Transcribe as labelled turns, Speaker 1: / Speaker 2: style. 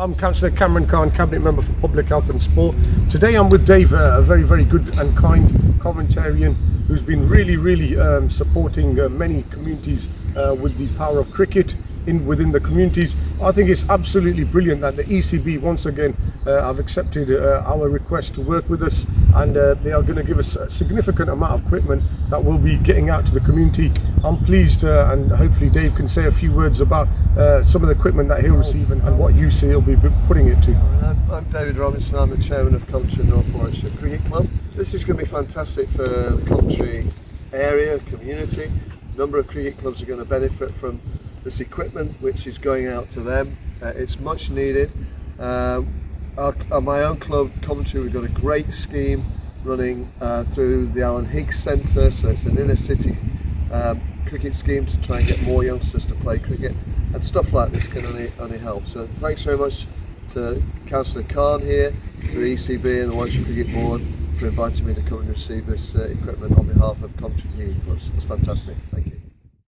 Speaker 1: I'm Councillor Kamran Caan, Cabinet Member for Public Health and Sport. Today I'm with Dave, uh, a very, very good and kind Coventarian who's been really, really um, supporting uh, many communities uh, with the power of cricket in within the communities. I think it's absolutely brilliant that the ECB once again uh, have accepted uh, our request to work with us and uh, they are going to give us a significant amount of equipment that we'll be getting out to the community. I'm pleased uh, and hopefully Dave can say a few words about uh, some of the equipment that he'll receive and, and what you see he'll be putting it to.
Speaker 2: I'm, I'm David Robinson, I'm the chairman of Coventry North Warwickshire Cricket Club. This is going to be fantastic for the country area, community. A number of cricket clubs are going to benefit from this equipment which is going out to them. Uh, it's much needed. Uh, our, our, my own club, Coventry, we've got a great scheme running uh, through the Alan Higgs Centre, so it's an inner city um, cricket scheme to try and get more youngsters to play cricket and stuff like this can only, only help. So thanks very much to Councillor Caan here, to the ECB and the Warwickshire Cricket Board for inviting me to come and receive this uh, equipment on behalf of Coventry Community Clubs. It's fantastic. Thank you.